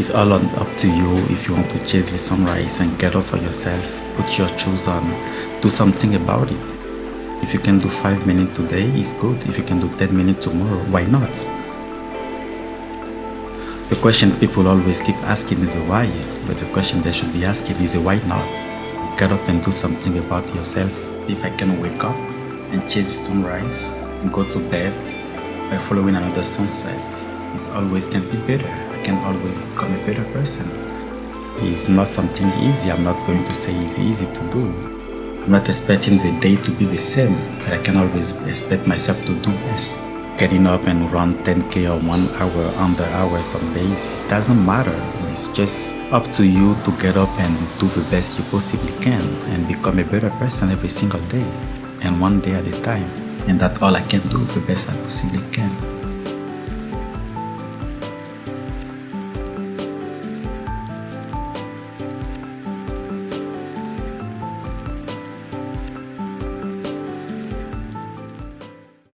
It's all on, up to you if you want to chase the sunrise and get up for yourself, put your shoes on, do something about it. If you can do 5 minutes today, it's good. If you can do 10 minutes tomorrow, why not? The question people always keep asking is the why, but the question they should be asking is the why not? Get up and do something about yourself. If I can wake up and chase the sunrise and go to bed by following another sunset, it always can be better. I can always become a better person. It's not something easy. I'm not going to say it's easy to do. I'm not expecting the day to be the same, but I can always expect myself to do best getting up and run 10k or one hour under hours some days it doesn't matter it's just up to you to get up and do the best you possibly can and become a better person every single day and one day at a time and that's all i can do the best i possibly can